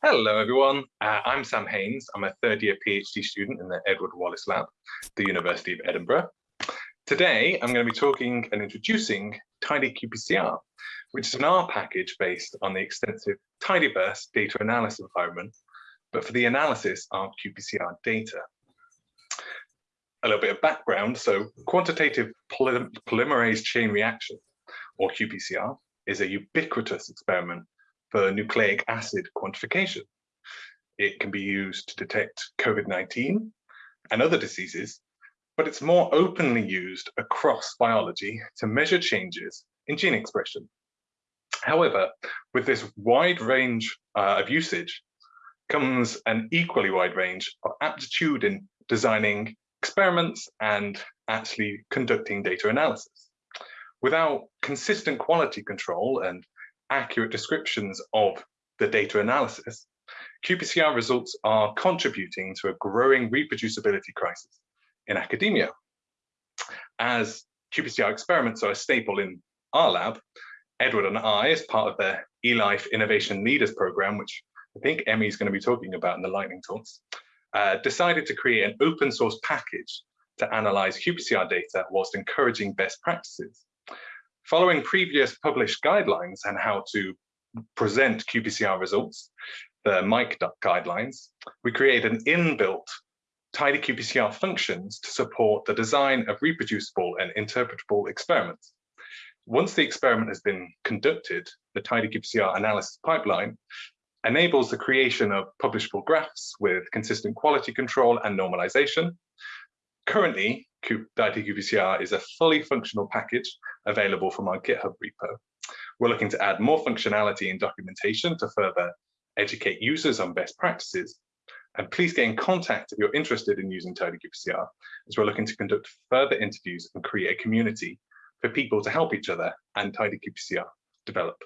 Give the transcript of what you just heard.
Hello everyone, uh, I'm Sam Haynes. I'm a third year PhD student in the Edward Wallace Lab, the University of Edinburgh. Today I'm going to be talking and introducing Tidy qPCR, which is an R package based on the extensive Tidyverse data analysis environment, but for the analysis of qPCR data. A little bit of background, so quantitative polymerase chain reaction, or qPCR, is a ubiquitous experiment for nucleic acid quantification. It can be used to detect COVID-19 and other diseases, but it's more openly used across biology to measure changes in gene expression. However, with this wide range uh, of usage comes an equally wide range of aptitude in designing experiments and actually conducting data analysis. Without consistent quality control and accurate descriptions of the data analysis, qPCR results are contributing to a growing reproducibility crisis in academia. As qPCR experiments are a staple in our lab, Edward and I, as part of the eLife Innovation Leaders Program, which I think Emmy is going to be talking about in the lightning talks, uh, decided to create an open source package to analyze qPCR data whilst encouraging best practices. Following previous published guidelines on how to present qPCR results, the MIQE guidelines, we create an inbuilt tidy qPCR functions to support the design of reproducible and interpretable experiments. Once the experiment has been conducted, the tidy qPCR analysis pipeline enables the creation of publishable graphs with consistent quality control and normalization. Currently, qPCR is a fully functional package available from our GitHub repo. We're looking to add more functionality and documentation to further educate users on best practices. And please get in contact if you're interested in using TidyQPCR, as we're looking to conduct further interviews and create a community for people to help each other and TidyQPCR develop.